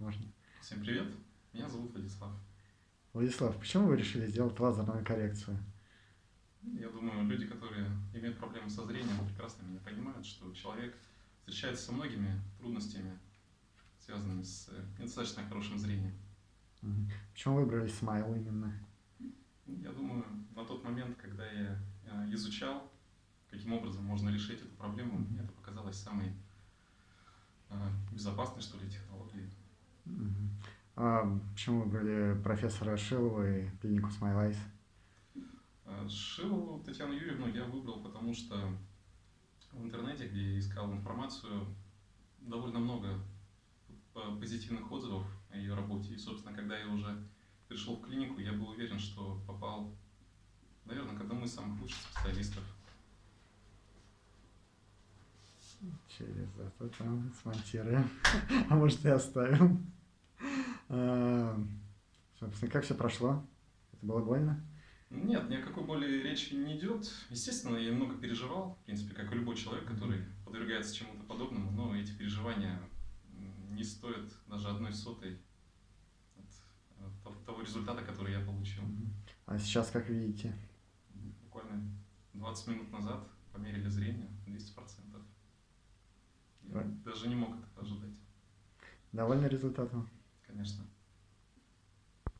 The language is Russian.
можно. Всем привет, меня зовут Владислав. Владислав, почему вы решили сделать лазерную коррекцию? Я думаю, люди, которые имеют проблемы со зрением, прекрасно меня понимают, что человек встречается со многими трудностями, связанными с э, недостаточно хорошим зрением. Почему выбрали смайл именно? Я думаю, на тот момент, когда я э, изучал, каким образом можно решить эту проблему, мне это показалось самой э, безопасной, что ли, технологией. А почему выбрали профессора Шилова и клинику Eyes? Шилову Татьяну Юрьевну я выбрал, потому что в интернете, где я искал информацию, довольно много позитивных отзывов о ее работе. И, собственно, когда я уже пришел в клинику, я был уверен, что попал, наверное, к одному из самых лучших специалистов. Через это там смонтируем. А может и оставим. Как все прошло? Это было больно? Нет, ни о какой боли речи не идет. Естественно, я много переживал, в принципе, как и любой человек, который подвергается чему-то подобному, но эти переживания не стоят даже одной сотой от того результата, который я получил. А сейчас как видите? Буквально 20 минут назад померили зрение 200%. Я даже не мог это ожидать. Довольны результатом? Конечно.